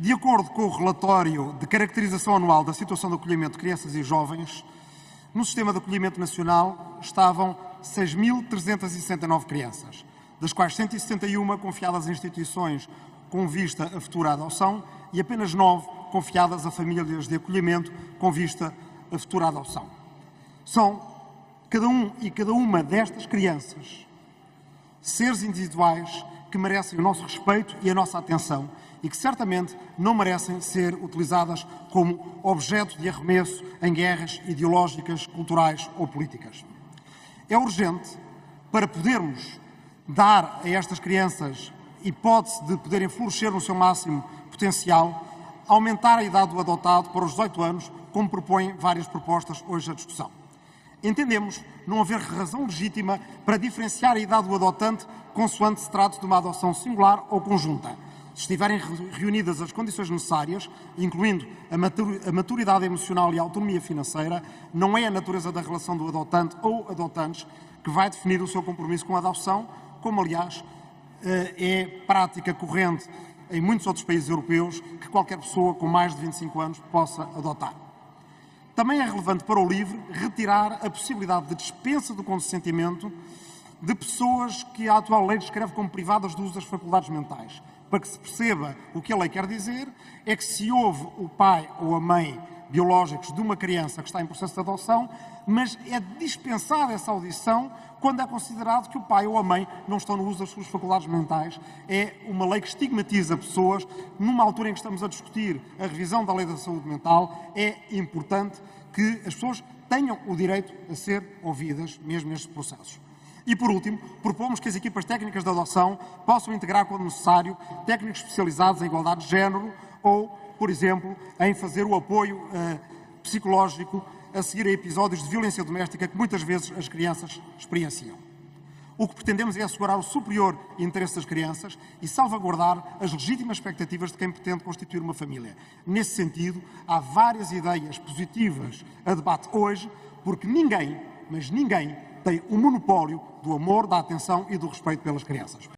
De acordo com o relatório de caracterização anual da situação de acolhimento de crianças e jovens, no sistema de acolhimento nacional estavam 6.369 crianças, das quais 161 confiadas a instituições com vista a futura adoção e apenas 9 confiadas a famílias de acolhimento com vista a futura adoção. São cada um e cada uma destas crianças seres individuais que merecem o nosso respeito e a nossa atenção e que certamente não merecem ser utilizadas como objeto de arremesso em guerras ideológicas, culturais ou políticas. É urgente para podermos dar a estas crianças hipótese de poderem florescer no seu máximo potencial, aumentar a idade do adotado para os 18 anos, como propõem várias propostas hoje à discussão. Entendemos não haver razão legítima para diferenciar a idade do adotante consoante se trate de uma adoção singular ou conjunta. Se estiverem reunidas as condições necessárias, incluindo a maturidade emocional e a autonomia financeira, não é a natureza da relação do adotante ou adotantes que vai definir o seu compromisso com a adoção, como aliás eh, é prática corrente em muitos outros países europeus que qualquer pessoa com mais de 25 anos possa adotar. Também é relevante para o LIVRE retirar a possibilidade de dispensa do consentimento de pessoas que a atual lei descreve como privadas do uso das faculdades mentais. Para que se perceba o que a lei quer dizer, é que se houve o pai ou a mãe biológicos de uma criança que está em processo de adoção, mas é dispensada essa audição quando é considerado que o pai ou a mãe não estão no uso das suas faculdades mentais. É uma lei que estigmatiza pessoas. Numa altura em que estamos a discutir a revisão da lei da saúde mental, é importante que as pessoas tenham o direito a ser ouvidas, mesmo nestes processos. E, por último, propomos que as equipas técnicas de adoção possam integrar, quando necessário, técnicos especializados em igualdade de género ou, por exemplo, em fazer o apoio uh, psicológico a seguir a episódios de violência doméstica que muitas vezes as crianças experienciam. O que pretendemos é assegurar o superior interesse das crianças e salvaguardar as legítimas expectativas de quem pretende constituir uma família. Nesse sentido, há várias ideias positivas a debate hoje, porque ninguém, mas ninguém, tem o monopólio do amor, da atenção e do respeito pelas crianças.